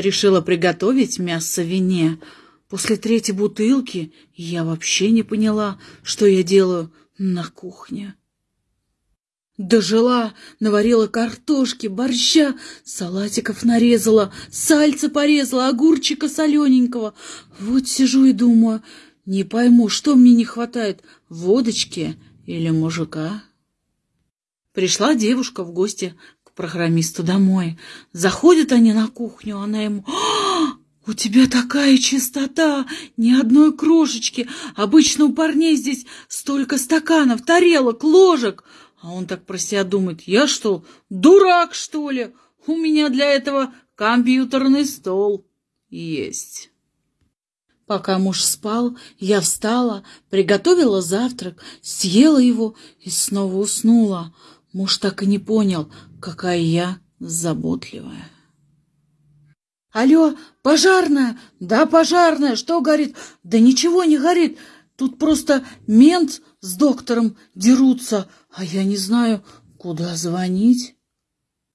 Решила приготовить мясо в вине. После третьей бутылки я вообще не поняла, что я делаю на кухне. Дожила, наварила картошки, борща, салатиков нарезала, сальца порезала, огурчика солененького. Вот сижу и думаю, не пойму, что мне не хватает, водочки или мужика. Пришла девушка в гости к программисту домой. Заходят они на кухню, она ему... «А, «У тебя такая чистота! Ни одной крошечки! Обычно у парней здесь столько стаканов, тарелок, ложек!» А он так про себя думает, я что, дурак, что ли? У меня для этого компьютерный стол есть. Пока муж спал, я встала, приготовила завтрак, съела его и снова уснула. Муж так и не понял, какая я заботливая. «Алло, пожарная! Да, пожарная! Что горит? Да ничего не горит! Тут просто мент с доктором дерутся, а я не знаю, куда звонить.